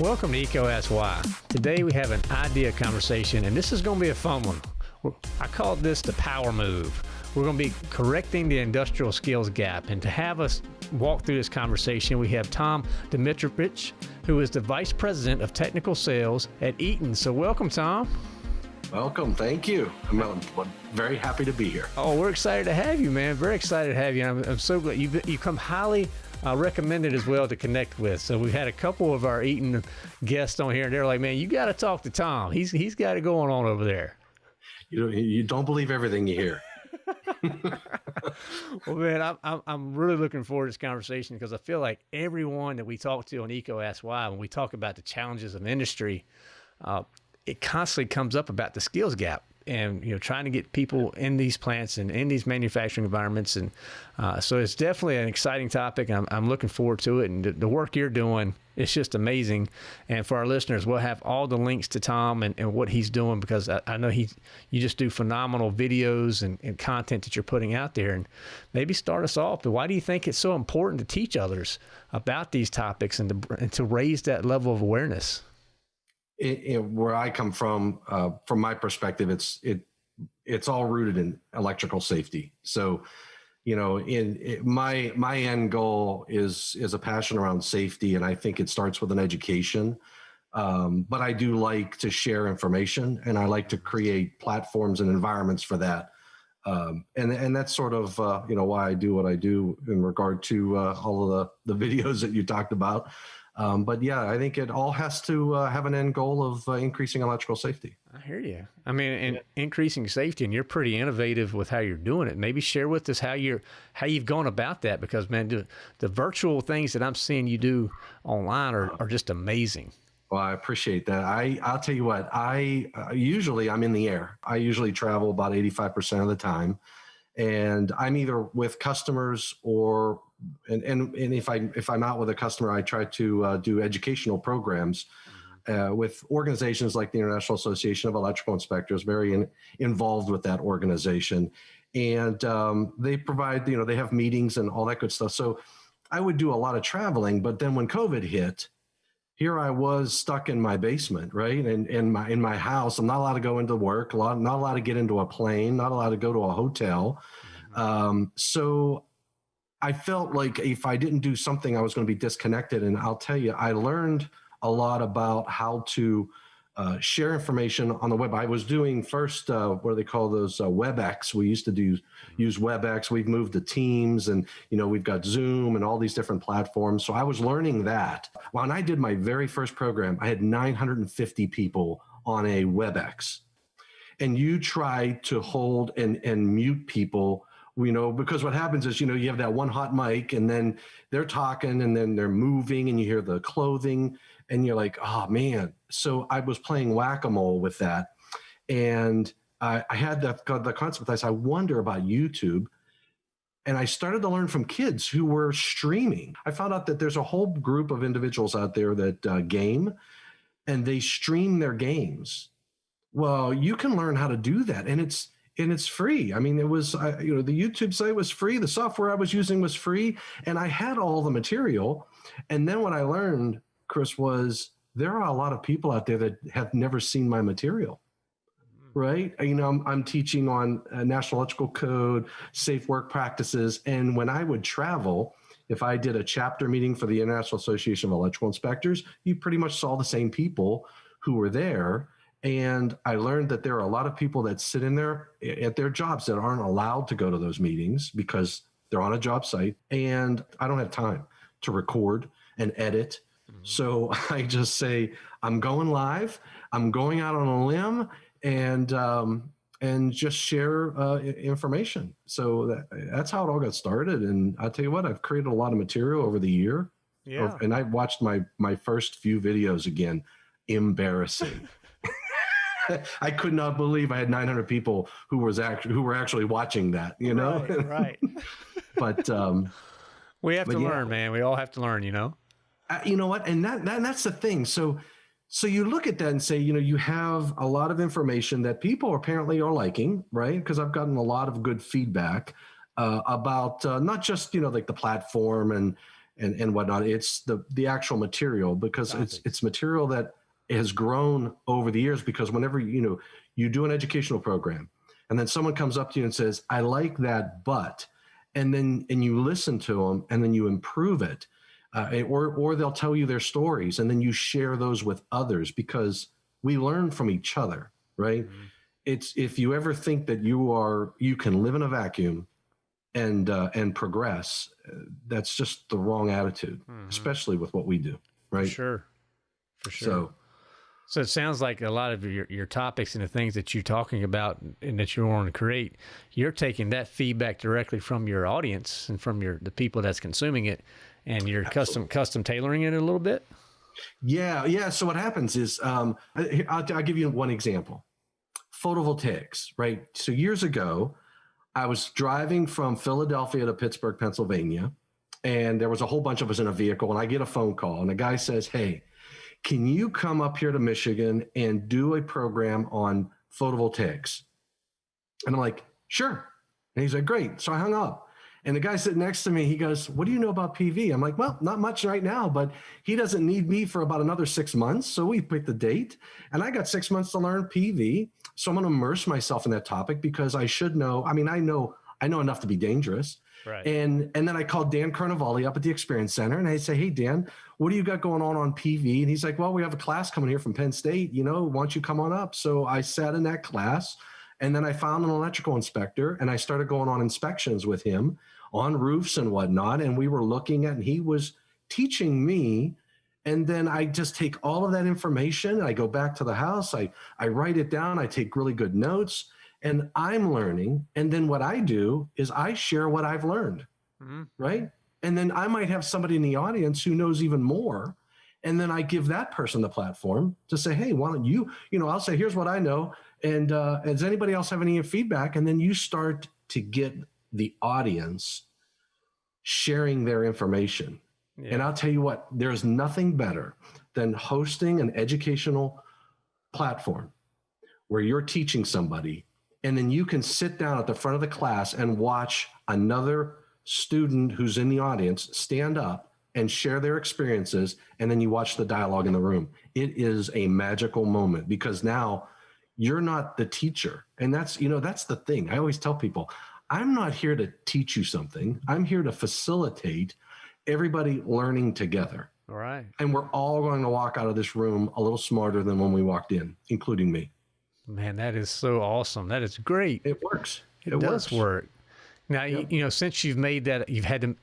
Welcome to EECO Ask Why. Today we have an idea conversation, and this is going to be a fun one. I call this the power move. We're going to be correcting the industrial skills gap. And to have us walk through this conversation, we have Tom Domitrovich, who is the Vice President of Technical Sales at Eaton. So, welcome, Tom. Welcome. Thank you. I'm very happy to be here. Oh, we're excited to have you, man. Very excited to have you. I'm, I'm so glad you you come highly uh, recommended as well to connect with. So we've had a couple of our Eaton guests on here, and they're like, "Man, you got to talk to Tom. He's he's got it going on over there." You don't, you don't believe everything you hear. well, man, I'm, I'm, I'm really looking forward to this conversation because I feel like everyone that we talk to on Ask Why, when we talk about the challenges of industry, uh, it constantly comes up about the skills gap and you know trying to get people in these plants and in these manufacturing environments. And uh, so it's definitely an exciting topic. I'm, I'm looking forward to it. And the, the, work you're doing it's just amazing. And for our listeners we'll have all the links to Tom and, and what he's doing because I, I, know he you just do phenomenal videos and, and content that you're putting out there. And maybe start us off but why do you think it's so important to teach others about these topics and to, and to raise that level of awareness it, it, where I come from, uh, from my perspective, it's it it's all rooted in electrical safety. So, you know, in it, my my end goal is is a passion around safety, and I think it starts with an education. Um, but I do like to share information, and I like to create platforms and environments for that. Um, and and that's sort of uh, you know why I do what I do in regard to uh, all of the the videos that you talked about. Um, but yeah, I think it all has to uh, have an end goal of uh, increasing electrical safety. I hear you. I mean, and yeah. increasing safety, and you're pretty innovative with how you're doing it. Maybe share with us how you're how you've gone about that, because man, the, the virtual things that I'm seeing you do online are, are just amazing. Well, I appreciate that. I I'll tell you what. I uh, usually I'm in the air. I usually travel about 85 percent of the time, and I'm either with customers or and, and, and if I if I'm out with a customer, I try to uh, do educational programs mm-hmm. uh, with organizations like the International Association of Electrical Inspectors. Very in, involved with that organization, and um, they provide you know they have meetings and all that good stuff. So I would do a lot of traveling, but then when COVID hit, here I was stuck in my basement, right? And in my in my house, I'm not allowed to go into work, a lot, not allowed to get into a plane, not allowed to go to a hotel. Mm-hmm. Um, so I felt like if I didn't do something, I was going to be disconnected. And I'll tell you, I learned a lot about how to uh, share information on the web. I was doing first uh, what do they call those uh, WebEx. We used to do use WebEx. We've moved to Teams, and you know we've got Zoom and all these different platforms. So I was learning that. When I did my very first program, I had 950 people on a WebEx, and you try to hold and and mute people you know, because what happens is, you know, you have that one hot mic and then they're talking and then they're moving and you hear the clothing and you're like, oh man. So I was playing whack-a-mole with that. And I, I had the, the concept. I said, I wonder about YouTube. And I started to learn from kids who were streaming. I found out that there's a whole group of individuals out there that uh, game and they stream their games. Well, you can learn how to do that. And it's, and it's free. I mean, it was, I, you know, the YouTube site was free. The software I was using was free, and I had all the material. And then what I learned, Chris, was there are a lot of people out there that have never seen my material. Hmm. Right. You know, I'm, I'm teaching on uh, National Electrical Code, safe work practices. And when I would travel, if I did a chapter meeting for the International Association of Electrical Inspectors, you pretty much saw the same people who were there and I learned that there are a lot of people that sit in there at their jobs that aren't allowed to go to those meetings because they're on a job site. And I don't have time to record and edit. Mm-hmm. So I just say, I'm going live, I'm going out on a limb and, um, and just share uh, information. So that, that's how it all got started. And I tell you what, I've created a lot of material over the year. Yeah. And I watched my my first few videos again. Embarrassing. I could not believe I had 900 people who was actually who were actually watching that. You know, right? right. but um, we have to yeah. learn, man. We all have to learn. You know. Uh, you know what? And that, that that's the thing. So so you look at that and say, you know, you have a lot of information that people apparently are liking, right? Because I've gotten a lot of good feedback. uh, about uh, not just you know like the platform and and and whatnot. It's the the actual material because it's it's material that has grown over the years. Because whenever you know you do an educational program, and then someone comes up to you and says, "I like that, but," and then and you listen to them and then you improve it, uh, or or they'll tell you their stories and then you share those with others because we learn from each other, right? Mm-hmm. It's if you ever think that you are you can live in a vacuum and uh, and progress, uh, that's just the wrong attitude, mm-hmm. especially with what we do, right? Sure, for sure. So, so it sounds like a lot of your, your topics and the things that you're talking about and that you want to create, you're taking that feedback directly from your audience and from your the people that's consuming it, and you're Absolutely. custom custom tailoring it a little bit. Yeah, yeah. So what happens is, um, I'll, I'll give you one example: photovoltaics. Right. So years ago, I was driving from Philadelphia to Pittsburgh, Pennsylvania, and there was a whole bunch of us in a vehicle. And I get a phone call, and the guy says, "Hey, can you come up here to Michigan and do a program on photovoltaics?" And I'm like, "Sure." And he's like, "Great." So I hung up. And the guy sitting next to me, he goes, What do you know about PV? I'm like, Well, not much right now, but he doesn't need me for about another six months. So we picked the date. And I got six months to learn PV. So I'm to immerse myself in that topic because I should know. I mean, I know I know enough to be dangerous. Right. And and then I called Dan Carnevale up at the Experience Center and I say, Hey Dan, what do you got going on on PV? And he's like, Well, we have a class coming here from Penn State. You know, why don't you come on up? So I sat in that class. And then I found an electrical inspector and I started going on inspections with him on roofs and whatnot. And we were looking at, and he was teaching me. And then I just take all of that information. and I go back to the house. I, I write it down. I take really good notes and I'm learning. And then what I do is I share what I've learned. Mm-hmm. Right. And then I might have somebody in the audience who knows even more. And then I give that person the platform to say, hey, why don't you, you know, I'll say, here's what I know. And uh, does anybody else have any feedback? And then you start to get the audience sharing their information. Yeah. And I'll tell you what, there's nothing better than hosting an educational platform where you're teaching somebody and then you can sit down at the front of the class and watch another student who's in the audience stand up and share their experiences and then you watch the dialogue in the room. It is a magical moment because now you're not the teacher. And that's you know that's the thing. I always tell people i'm not here to teach you something. I'm here to facilitate everybody learning together. All right. And we're all going to walk out of this room a little smarter than when we walked in including me man that is so awesome that is great it works it, it does works. work now yep. you, you know since you've made that you've had to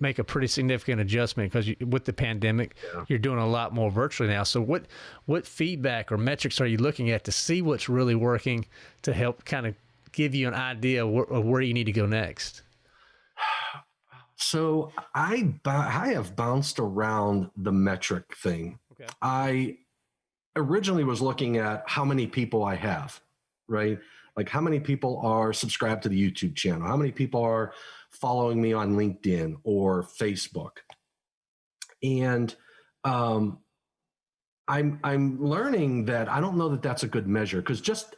make a pretty significant adjustment because with the pandemic, yeah. you're doing a lot more virtually now. So what what feedback or metrics are you looking at to see what's really working to help kind of give you an idea of where, of where you need to go next? So I I have bounced around the metric thing. Okay. I originally was looking at how many people I have, right? Like how many people are subscribed to the YouTube channel? How many people are following me on LinkedIn or Facebook. And um, I'm I'm learning that I don't know that that's a good measure because just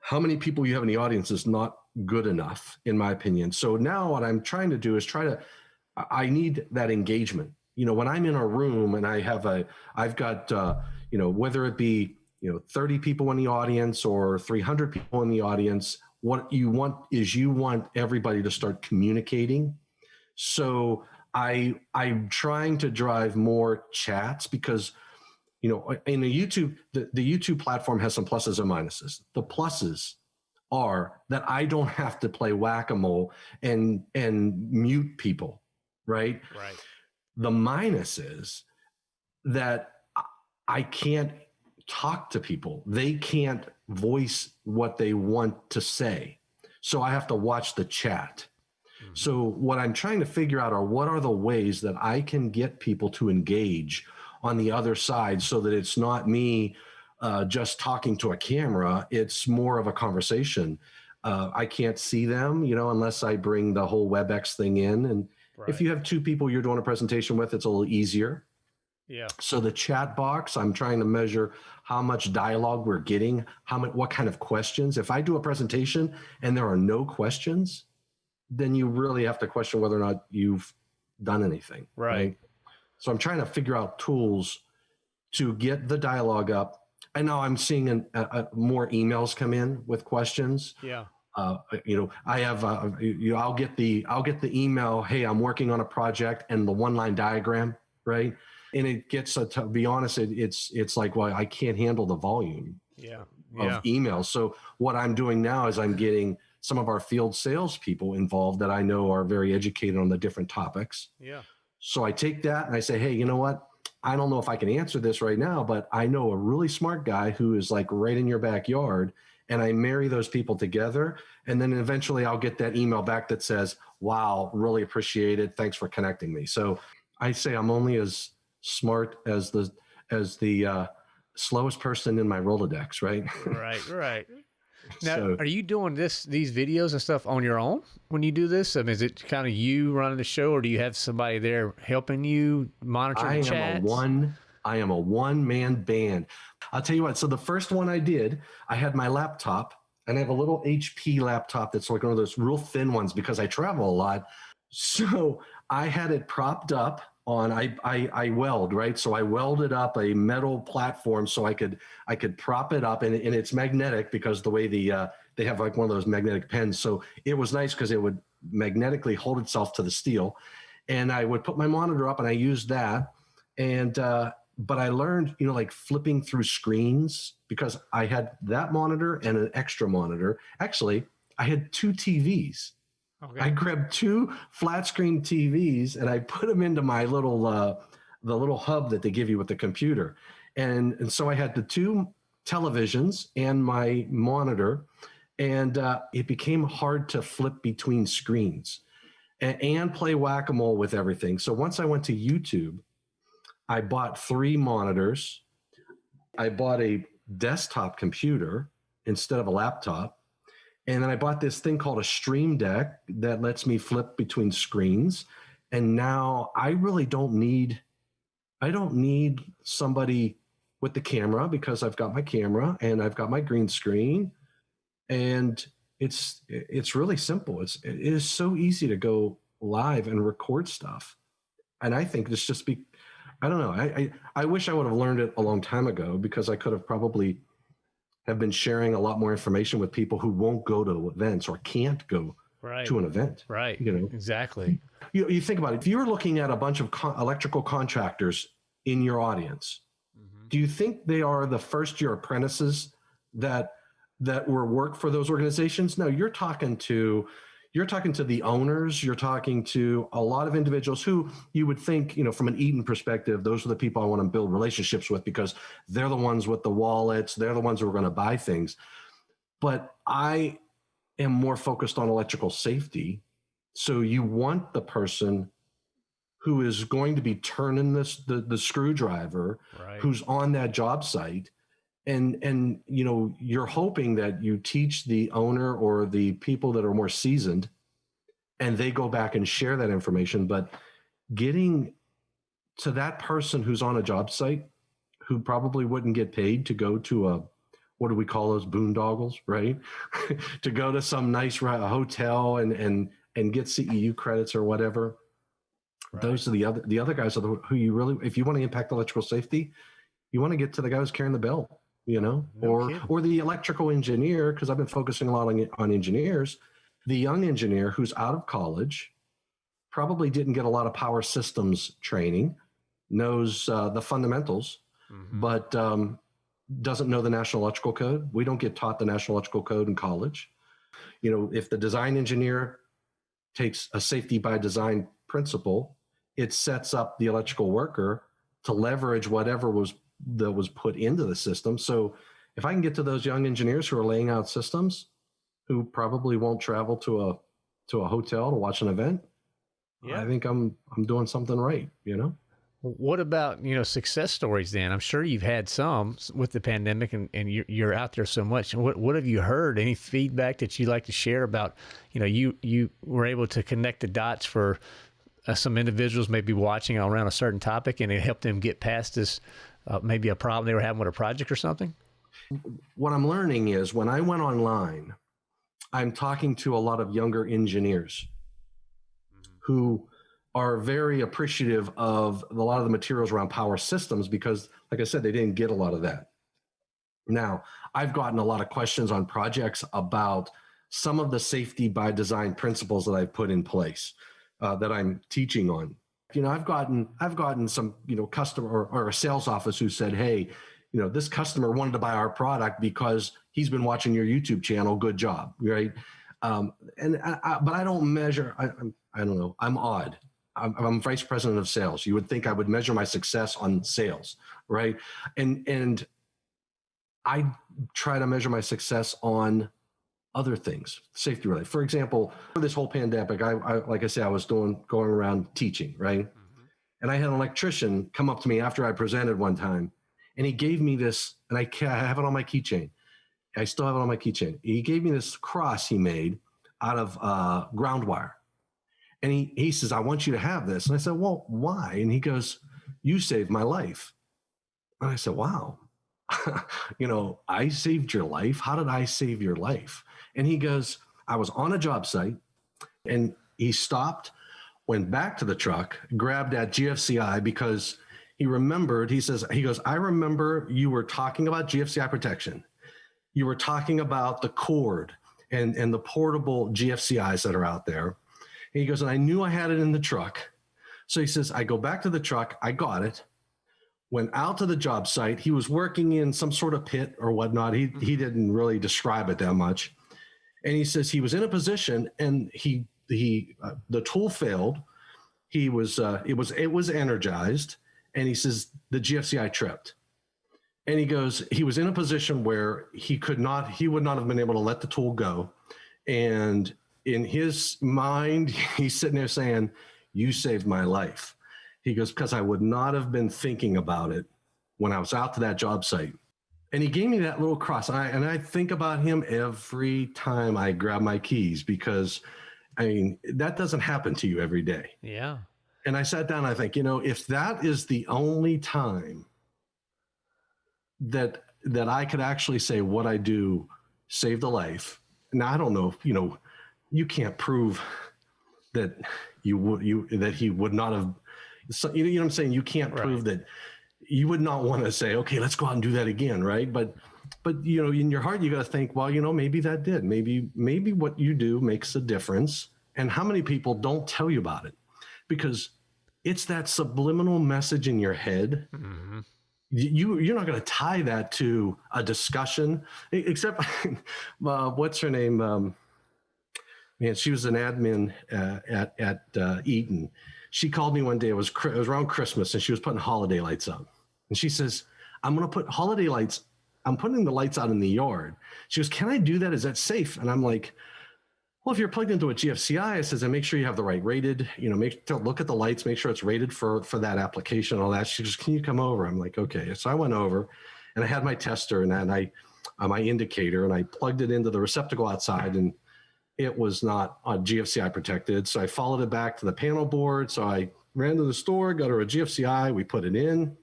how many people you have in the audience is not good enough, in my opinion. So now what I'm trying to do is try to I need that engagement. You know, when I'm in a room and I have a I've got uh, you know whether it be you know 30 people in the audience or 300 people in the audience what you want is you want everybody to start communicating. So I I'm trying to drive more chats because you know in the YouTube the, the YouTube platform has some pluses and minuses. The pluses are that I don't have to play whack-a-mole and and mute people, right? Right. The minus is that I can't talk to people. They can't voice what they want to say. So I have to watch the chat. Mm-hmm. So what I'm trying to figure out are what are the ways that I can get people to engage on the other side so that it's not me uh, just talking to a camera. It's more of a conversation. Uh, I can't see them, you know, unless I bring the whole WebEx thing in. And right. if you have two people you're doing a presentation with, it's a little easier. Yeah. So the chat box, I'm trying to measure how much dialogue we're getting, how much, what kind of questions. If I do a presentation and there are no questions, then you really have to question whether or not you've done anything. Right. right? So I'm trying to figure out tools to get the dialogue up. I know I'm seeing an, a, a, more emails come in with questions. Yeah. Uh, you know, I have, uh, you, I'll get the, I'll get the email. Hey, I'm working on a project and the one line diagram, right? And it gets, to be honest, it, it's, it's like, well, I can't handle the volume yeah. of emails. So what I'm doing now is I'm getting some of our field salespeople involved that I know are very educated on the different topics. Yeah. So I take that and I say, hey, you know what? I don't know if I can answer this right now, but I know a really smart guy who is like right in your backyard. And I marry those people together. And then eventually I'll get that email back that says, wow, really appreciate it. Thanks for connecting me. So I say I'm only as smart as the, as the, uh, slowest person in my Rolodex, right? right, right. Now, so, are you doing this these videos and stuff on your own when you do this? I mean, is it kind of you running the show, or do you have somebody there helping you monitor I the chats? am a one. I am a one man band. I'll tell you what. So the first one I did, I had my laptop, and I have a little HP laptop that's like one of those real thin ones because I travel a lot. So I had it propped up on I, I I weld right? So I welded up a metal platform so I could I could prop it up and, and it's magnetic because the way the uh, they have like one of those magnetic pens so it was nice because it would magnetically hold itself to the steel. And I would put my monitor up and I used that. And uh, but I learned you know like flipping through screens because I had that monitor and an extra monitor. Actually I had two TVs Okay. I grabbed two flat screen TVs and I put them into my little uh, the little hub that they give you with the computer, and and so I had the two televisions and my monitor, and uh, it became hard to flip between screens and, and play whack a mole with everything. So once I went to YouTube, I bought three monitors. I bought a desktop computer instead of a laptop and then I bought this thing called a Stream Deck that lets me flip between screens. And now I really don't need, I don't need somebody with the camera because I've got my camera and I've got my green screen. And it's it's really simple. It's it is so easy to go live and record stuff. And I think this just be I don't know. I, I, I wish I would have learned it a long time ago because I could have probably have been sharing a lot more information with people who won't go to events or can't go right. to an event. Right. You know, exactly. You, you think about it. If you're looking at a bunch of con electrical contractors in your audience, mm -hmm. do you think they are the first year apprentices that that were work for those organizations? No, you're talking to you're talking to the owners, you're talking to a lot of individuals who you would think, you know, from an Eaton perspective, those are the people I want to build relationships with because they're the ones with the wallets, they're the ones who are going to buy things. But I am more focused on electrical safety. So you want the person who is going to be turning this the, the screwdriver, right. who's on that job site and and you know you're hoping that you teach the owner or the people that are more seasoned and they go back and share that information. But getting to that person who's on a job site who probably wouldn't get paid to go to a what do we call those boondoggles right? To go to some nice hotel and and and get ceu credits or whatever. Right. those are the other the other guys are the, who you really if you want to impact electrical safety you want to get to the guy who's carrying the bell you know, no or kidding. or the electrical engineer, because I've been focusing a lot on, on engineers, the young engineer who's out of college, probably didn't get a lot of power systems training, knows uh, the fundamentals, mm-hmm. but um, doesn't know the National Electrical Code. We don't get taught the National Electrical Code in college. You know, if the design engineer takes a safety by design principle, it sets up the electrical worker to leverage whatever was that was put into the system. So if I can get to those young engineers who are laying out systems, who probably won't travel to a to a hotel to watch an event, yeah. I think I'm I'm doing something right. You know. What about you know success stories? Then I'm sure you've had some with the pandemic, and, and you're, you're out there so much. What what have you heard? Any feedback that you'd like to share about? You know, you you were able to connect the dots for uh, some individuals maybe watching around a certain topic, and it helped them get past this uh, maybe a problem they were having with a project or something? What I'm learning is when I went online, I'm talking to a lot of younger engineers who are very appreciative of a lot of the materials around power systems because, like I said, they didn't get a lot of that. Now, I've gotten a lot of questions on projects about some of the safety by design principles that I've put in place uh, that I'm teaching on. You know, I've gotten I've gotten some you know customer or, or a sales office who said, "Hey, you know, this customer wanted to buy our product because he's been watching your YouTube channel. Good job, right?" Um, and I, I, but I don't measure. I, I'm, I don't know. I'm odd. I'm, I'm vice president of sales. You would think I would measure my success on sales, right? And and I try to measure my success on other things, safety related. For example, for this whole pandemic, I, I like I said, I was doing going around teaching, right? Mm-hmm. And I had an electrician come up to me after I presented one time, and he gave me this, and I, I have it on my keychain. I still have it on my keychain. He gave me this cross he made out of uh, ground wire. And he, he says, I want you to have this. And I said, Well, why? And he goes, You saved my life. And I said, Wow. you know, I saved your life. How did I save your life? And he goes, I was on a job site and he stopped, went back to the truck, grabbed at GFCI because he remembered, he says, he goes, I remember you were talking about GFCI protection. You were talking about the cord and, and the portable GFCIs that are out there. And he goes, and I knew I had it in the truck. So he says, I go back to the truck, I got it went out to the job site. He was working in some sort of pit or whatnot. He, he mm-hmm. didn't really describe it that much. And he says he was in a position and he, he, uh, the tool failed. He was, uh, it was, it was energized. And he says the GFCI tripped. And he goes, he was in a position where he could not, he would not have been able to let the tool go. And in his mind, he's sitting there saying, you saved my life he goes, because I would not have been thinking about it when I was out to that job site. And he gave me that little cross. And I, and I think about him every time I grab my keys because I mean, that doesn't happen to you every day. Yeah. And I sat down, I think, you know, if that is the only time that that I could actually say what I do saved a life. Now I don't know, you know, you can't prove that you would you that he would not have so, you know what I'm saying? You can't right. prove that you would not want to say, okay, let's go out and do that again. Right. But, but, you know, in your heart, you got to think, well, you know, maybe that did, maybe, maybe what you do makes a difference. And how many people don't tell you about it because it's that subliminal message in your head. Mm-hmm you you're not going to tie that to a discussion except uh, what's her name um, man she was an admin uh, at at uh, eaton she called me one day. It was it was around Christmas, and she was putting holiday lights up. And she says, "I'm going to put holiday lights. I'm putting the lights out in the yard." She goes, "Can I do that? Is that safe?" And I'm like, "Well, if you're plugged into a GFCI, I says, and make sure you have the right rated. You know, make look at the lights, make sure it's rated for for that application, and all that." She goes, "Can you come over?" I'm like, "Okay." So I went over, and I had my tester and, and I uh, my indicator, and I plugged it into the receptacle outside and it was not on GFCI protected. So I followed it back to the panel board. So I ran to the store, got her a GFCI, we put it in,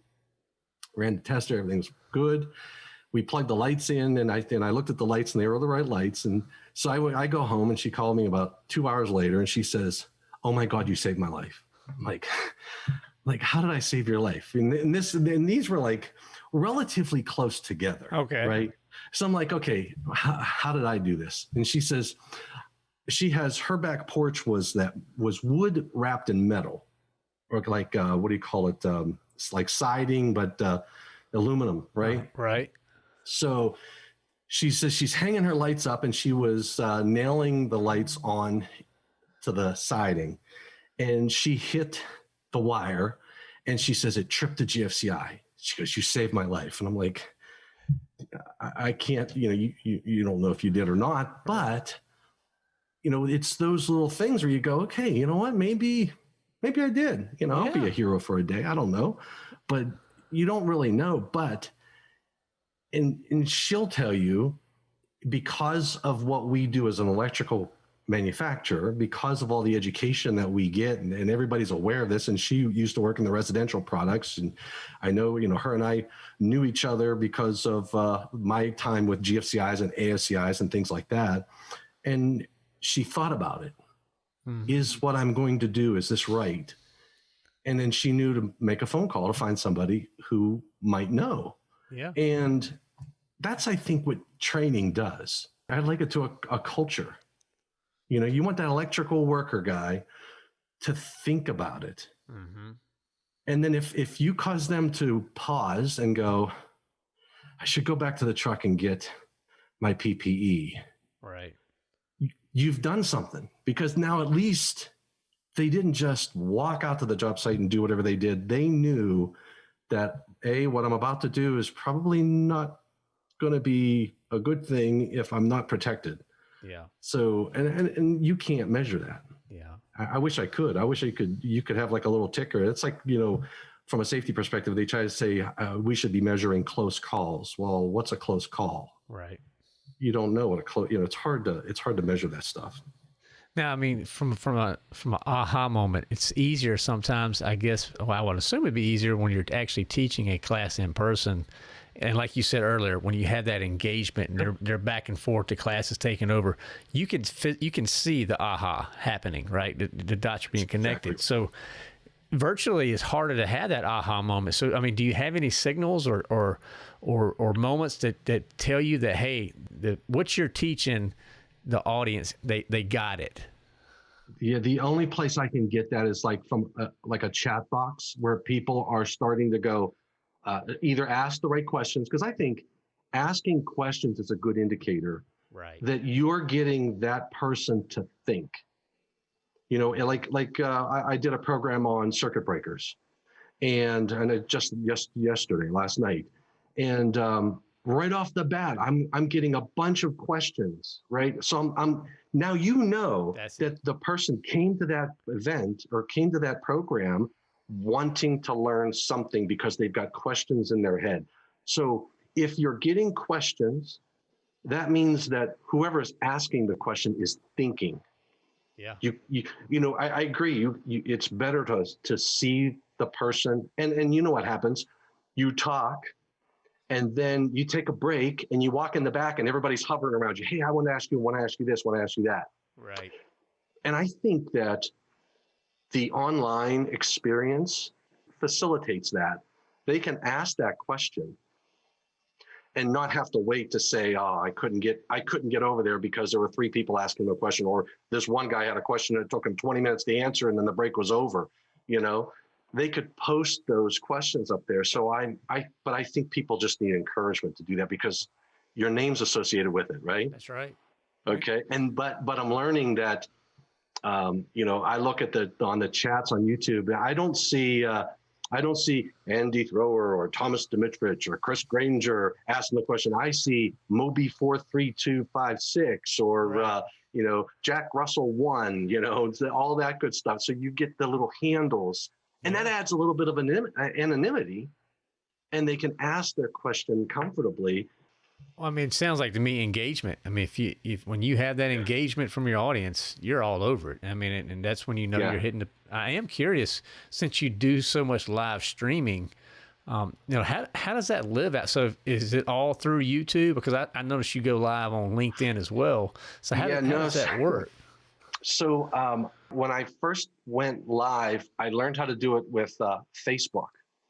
ran the tester, everything was good. We plugged the lights in and I, and I looked at the lights and they were the right lights. And so I, I go home and she called me about two hours later and she says, oh my God, you saved my life. I'm like, like, how did I save your life? And, and this, and these were like relatively close together. Okay. Right. So I'm like, okay, how, how did I do this? And she says, she has her back porch was that was wood wrapped in metal or like uh, what do you call it um, it's like siding but uh, aluminum right? Right. So she says she's hanging her lights up and she was uh, nailing the lights on to the siding and she hit the wire and she says it tripped the gfci she goes you saved my life. And i'm like I, I can't you know you, you you don't know if you did or not but you know, it's those little things where you go, okay, you know what? Maybe, maybe I did. You know, yeah. I'll be a hero for a day. I don't know, but you don't really know. But and and she'll tell you because of what we do as an electrical manufacturer, because of all the education that we get, and, and everybody's aware of this. And she used to work in the residential products, and I know, you know, her and I knew each other because of uh, my time with GFCIs and AFCIs and things like that. And she thought about it mm-hmm. is what I'm going to do. Is this right? And then she knew to make a phone call to find somebody who might know. Yeah. And that's, I think, what training does. I like it to a, a culture. You know, you want that electrical worker guy to think about it. Mm-hmm. And then if if you cause them to pause and go, I should go back to the truck and get my PPE. You've done something because now at least they didn't just walk out to the job site and do whatever they did. They knew that a what I'm about to do is probably not going to be a good thing if I'm not protected. Yeah. So and and, and you can't measure that. Yeah. I, I wish I could. I wish I could. You could have like a little ticker. It's like you know, from a safety perspective, they try to say uh, we should be measuring close calls. Well, what's a close call? Right. You don't know what a close. You know, it's hard to it's hard to measure that stuff. Now, I mean, from from a from an aha moment, it's easier sometimes. I guess well, I would assume it'd be easier when you're actually teaching a class in person and like you said earlier, when you have that engagement and they're they're back and forth, the class is taking over. You can you can see the aha happening, right? The, the dots are being connected. Exactly. So virtually it's harder to have that aha moment. So I mean, do you have any signals or or or, or moments that, that tell you that hey, the, what you're teaching the audience they they got it? Yeah, the only place I can get that is like from a, like a chat box where people are starting to go, uh, either ask the right questions because I think asking questions is a good indicator right. that you're getting that person to think. You know, like like uh, I, I, did a program on circuit breakers, and and it just just yesterday, last night, and um, right off the bat, I'm I'm getting a bunch of questions. Right, so I'm, I'm now you know That's that it. the person came to that event or came to that program wanting to learn something because they've got questions in their head. So if you're getting questions, that means that whoever is asking the question is thinking. Yeah. You you you know I, I agree. You, you it's better to to see the person and and you know what happens. You talk, and then you take a break and you walk in the back and everybody's hovering around you. Hey, I want to ask you. Want to ask you this. Want to ask you that. Right. And I think that the online experience facilitates that. They can ask that question and not have to wait to say, "Oh, I couldn't get I couldn't get over there because there were three people asking the question," or this one guy had a question that took him 20 minutes to answer, and then the break was over. You know, they could post those questions up there. So I, I, but I think people just need encouragement to do that because your name's associated with it, right? That's right. Okay, and but but I'm learning that um, you know, I look at the on the chats on YouTube. I don't see uh, I don't see Andy Thrower or Thomas Domitrovich or Chris Granger asking the question. I see Moby four three two five six or right. uh, you know Jack Russell one. You know all that good stuff. So you get the little handles, and that adds a little bit of anonymity, and they can ask their question comfortably well, I mean, it sounds like to me engagement. I mean, if you if when you have that engagement from your audience, you're all over it. I mean, and, and that's when you know yeah. you're hitting the. I am curious since you do so much live streaming. Um, you know, how how does that live out? So is it all through YouTube? Because I, I noticed you go live on LinkedIn as well. So how, yeah, how no, does that work? So um, when I first went live, I learned how to do it with uh, Facebook.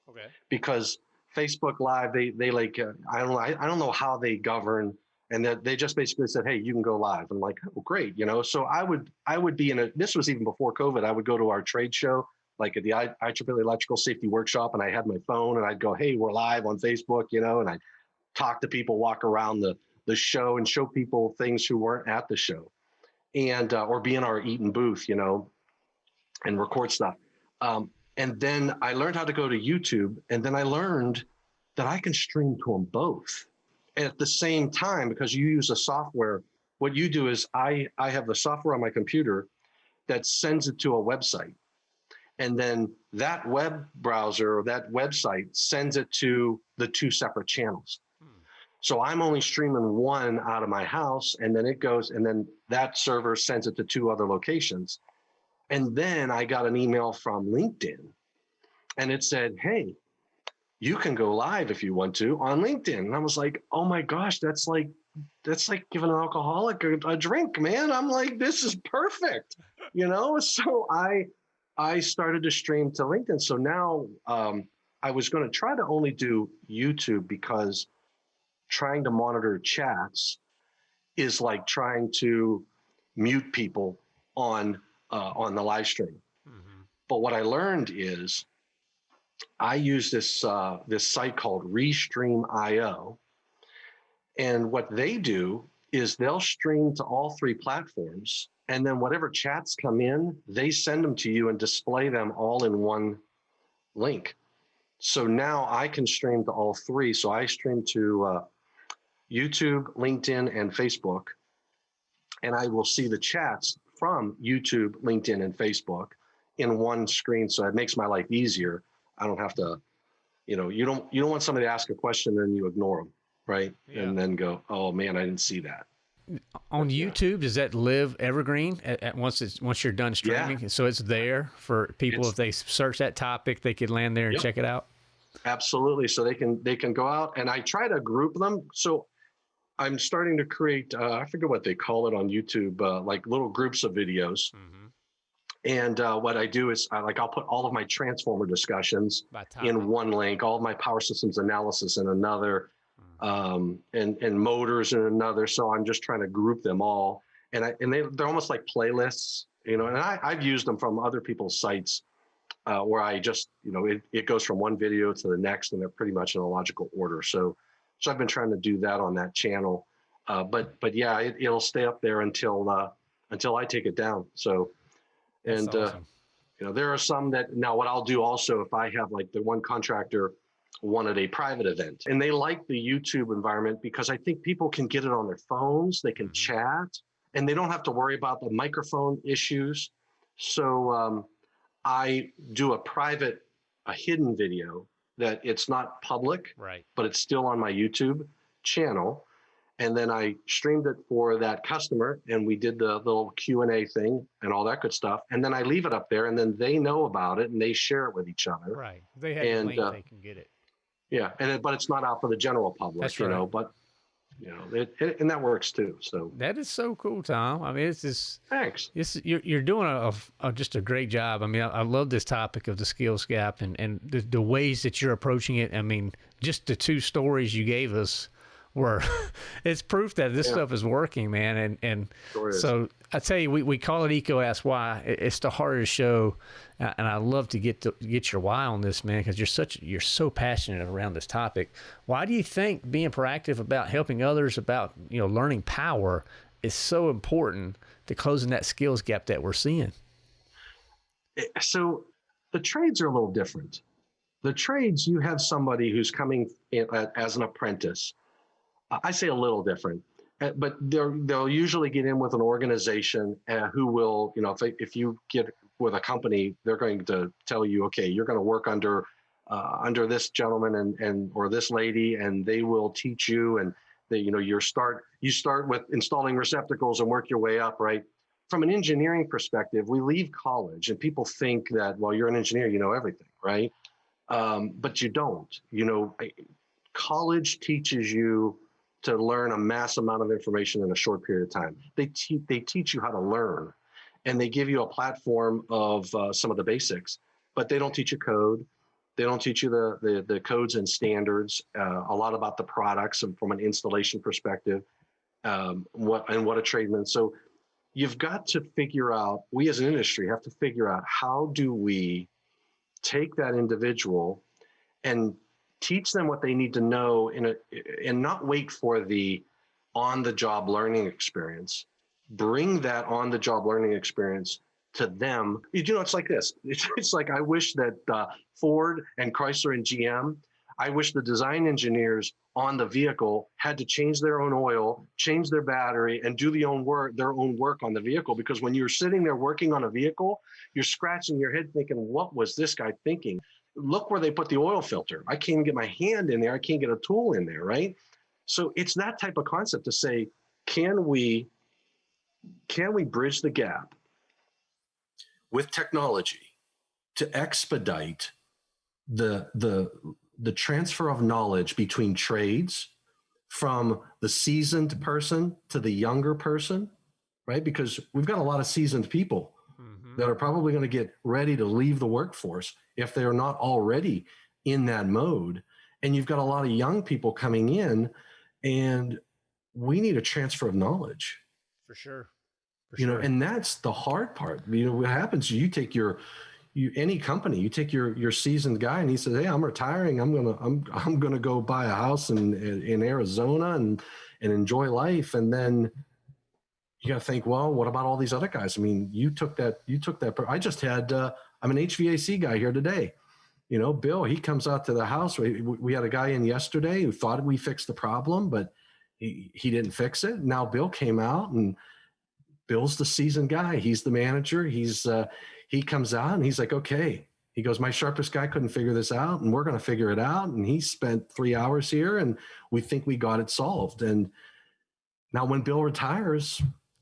Okay. Because Facebook Live, they they like uh, I don't know I, I don't know how they govern, and that they just basically said, hey, you can go live. I'm like, oh great, you know. So I would I would be in a this was even before COVID. I would go to our trade show like at the I, IEEE Electrical Safety Workshop, and I had my phone, and I'd go, hey, we're live on Facebook, you know, and I talk to people, walk around the the show, and show people things who weren't at the show, and uh, or be in our Eaton booth, you know, and record stuff. Um, and then I learned how to go to YouTube. And then I learned that I can stream to them both. At the same time, because you use a software, what you do is I, I have the software on my computer that sends it to a website. And then that web browser or that website sends it to the two separate channels. So I'm only streaming one out of my house, and then it goes, and then that server sends it to two other locations. And then I got an email from LinkedIn and it said, Hey, you can go live if you want to on LinkedIn. And I was like, Oh my gosh, that's like that's like giving an alcoholic a, a drink, man. I'm like, this is perfect, you know. So I I started to stream to LinkedIn. So now um, I was going to try to only do YouTube because trying to monitor chats is like trying to mute people on uh, on the live stream. Mm-hmm. But what I learned is I use this uh, this site called Restream.io, and what they do is they'll stream to all three platforms, and then whatever chats come in, they send them to you and display them all in one link. So now I can stream to all three. So I stream to uh, YouTube, LinkedIn, and Facebook, and I will see the chats from YouTube, LinkedIn, and Facebook in one screen. So it makes my life easier. I don't have to, you know, you don't you don't want somebody to ask a question and you ignore them, right? Yeah. And then go, oh man, I didn't see that. On YouTube, does that live evergreen at, at once it's once you're done streaming? Yeah. So it's there for people it's, if they search that topic, they could land there and yep. check it out. Absolutely. So they can they can go out and I try to group them. So I'm starting to create, uh, I forget what they call it on YouTube, uh, like little groups of videos. Mm-hmm. And uh, what I do is I, like I'll put all of my transformer discussions in one link, all of my power systems analysis in another, mm-hmm. um, and and motors in another. So I'm just trying to group them all, and I and they they're almost like playlists, you know. And I I've used them from other people's sites uh, where I just you know it it goes from one video to the next, and they're pretty much in a logical order. So so I've been trying to do that on that channel. Uh, but but yeah, it, will stay up there until uh, until I take it down. So and uh, awesome. uh, you know there are some that now what I'll do also if I have like the one contractor wanted a private event and they like the YouTube environment because I think people can get it on their phones, they can mm-hmm. chat, and they don't have to worry about the microphone issues. So um, I do a private, a hidden video that it's not public, right? But it's still on my YouTube channel. And then I streamed it for that customer, and we did the little Q and A thing and all that good stuff. And then I leave it up there, and then they know about it and they share it with each other. Right? They have and, link, uh, they can get it. Yeah, and it, but it's not out for the general public, That's you right. know. But you know, it, it, and that works too. So that is so cool, Tom. I mean, it's just thanks. It's you're, you're doing a, a, just a great job. I mean, I, I, love this topic of the skills gap and and the, the ways that you're approaching it. I mean, just the two stories you gave us were it's proof that this yeah. stuff is working, man. And and sure so I tell you, we, we call it EECO Ask Why. It's the hardest show, and I love to get to get your why on this, man, because you're such you're so passionate around this topic. Why do you think being proactive about helping others, about you know learning power, is so important to closing that skills gap that we're seeing? Eh, so the trades are a little different. The trades, you have somebody who's coming in, as an apprentice. I say a little different uh, but they'll usually get in with an organization uh, who will, you know, if, they, if you get with a company, they're going to tell you, okay, you're going to work under uh, under this gentleman and and or this lady, and they will teach you. And they, you know, you start you start with installing receptacles and work your way up, right? From an engineering perspective, we leave college, and people think that, well, you're an engineer, you know everything, right? Um, but you don't. You know, college teaches you to learn a mass amount of information in a short period of time. They, te- they teach you how to learn and they give you a platform of uh, some of the basics, but they don't teach you code. They don't teach you the, the, the codes and standards, uh, a lot about the products and from an installation perspective, um, what and what a tradesman. So you've got to figure out, we as an industry have to figure out how do we take that individual and teach them what they need to know in a, and not wait for the on the job learning experience. Bring that on the job learning experience to them. You know it's like this. It's, like i wish that uh, ford and chrysler and gm i wish the design engineers on the vehicle had to change their own oil change their battery and do the own work their own work on the vehicle. Because when you're sitting there working on a vehicle you're scratching your head thinking what was this guy thinking look where they put the oil filter. I can't even get my hand in there. I can't get a tool in there, right? So it's that type of concept to say, can we can we bridge the gap with technology to expedite the the the transfer of knowledge between trades from the seasoned person to the younger person, right? Because we've got a lot of seasoned people mm-hmm. that are probably going to get ready to leave the workforce if they're not already in that mode. And you've got a lot of young people coming in, and we need a transfer of knowledge. For sure. For you sure. know, and that's the hard part. You know, what happens? You take your you any company you take your your seasoned guy and he says hey i'm retiring i'm gonna i'm i'm gonna go buy a house in in arizona and and enjoy life and then you got to think well what about all these other guys i mean you took that you took that i just had uh, i'm an hvac guy here today you know bill he comes out to the house we, we had a guy in yesterday who thought we fixed the problem but he, he didn't fix it now bill came out and bill's the seasoned guy he's the manager he's uh, he comes out and he's like, okay. He goes, my sharpest guy couldn't figure this out, and we're going to figure it out. And he spent three hours here, and we think we got it solved. And now, when Bill retires,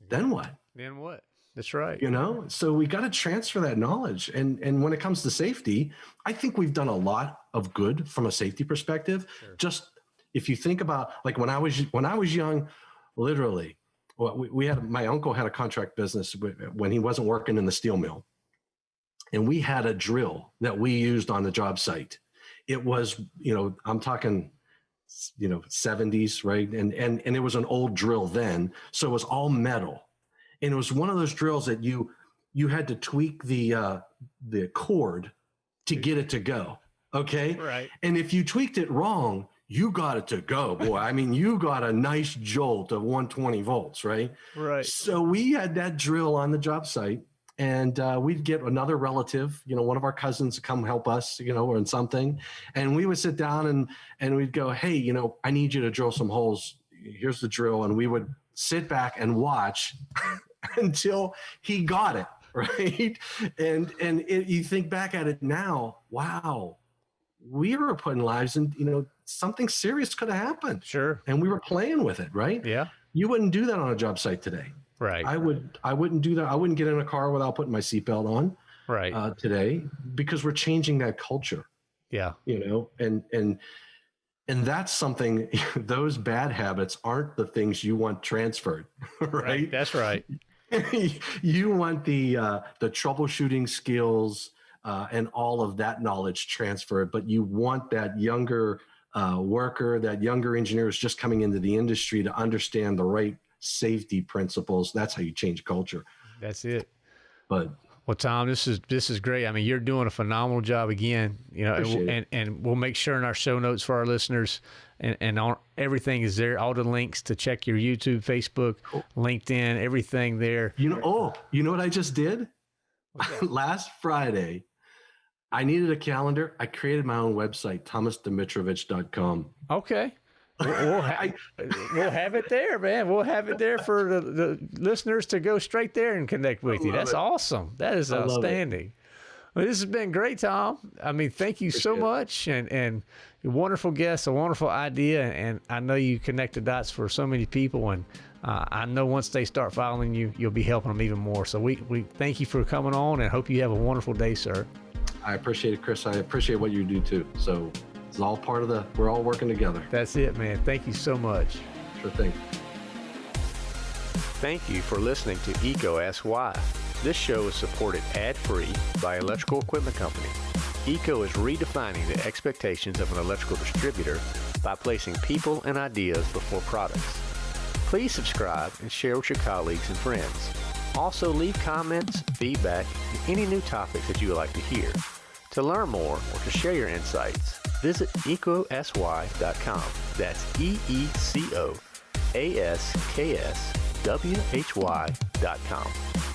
then what? Then what? That's right. You know, so we got to transfer that knowledge. And and when it comes to safety, I think we've done a lot of good from a safety perspective. Sure. Just if you think about like when I was when I was young, literally, well, we, we had my uncle had a contract business when he wasn't working in the steel mill, and we had a drill that we used on the job site. It was, you know, I'm talking, you know, 70s, right? And and and it was an old drill then, so it was all metal, and it was one of those drills that you you had to tweak the uh, the cord to get it to go. Okay, right. And if you tweaked it wrong, you got it to go, boy. I mean, you got a nice jolt of 120 volts, right? Right. So we had that drill on the job site and uh, we'd get another relative, you know, one of our cousins to come help us, you know, or in something, and we would sit down and and we'd go, hey, you know, I need you to drill some holes. Here's the drill, and we would sit back and watch until he got it right. And and it, you think back at it now, wow, we were putting lives in, you know, something serious could have happened. Sure. And we were playing with it, right? Yeah. You wouldn't do that on a job site today. Right. I would I wouldn't do that. I wouldn't get in a car without putting my seatbelt on. Right. Uh, today because we're changing that culture. Yeah. You know, and and and that's something those bad habits aren't the things you want transferred, right? right that's right. you want the uh, the troubleshooting skills uh, and all of that knowledge transferred, but you want that younger uh, worker, that younger engineer is just coming into the industry to understand the right safety principles. That's how you change culture. That's it. But well, Tom, this is this is great. I mean, you're doing a phenomenal job again. You know, and, and, and we'll make sure in our show notes for our listeners, and and on, everything is there. All the links to check your YouTube, Facebook, cool. LinkedIn, everything there. You know, oh, you know what I just did last Friday. I needed a calendar. I created my own website, thomasdomitrovich.com. Okay we'll, ha- we'll have it there, man. We'll have it there for the, the listeners to go straight there and connect with you. That's it. awesome. That is outstanding. Well, this has been great, Tom. I mean, thank you Appreciate so much, and and wonderful guest, a wonderful idea, and I know you connect the dots for so many people, and uh, I know once they start following you, you'll be helping them even more. So we we thank you for coming on, and hope you have a wonderful day, sir. I appreciate it, Chris. I appreciate what you do too. So it's all part of the, we're all working together. That's it, man. Thank you so much. Sure thing. Thank you for listening to EECO Ask Why. This show is supported ad-free by Electrical Equipment Company. EECO is redefining the expectations of an electrical distributor by placing people and ideas before products. Please subscribe and share with your colleagues and friends. Also leave comments, feedback, and any new topics that you would like to hear. To learn more or to share your insights, visit eecoaskswhy.com. That's E E C O A S K S W H Y.com.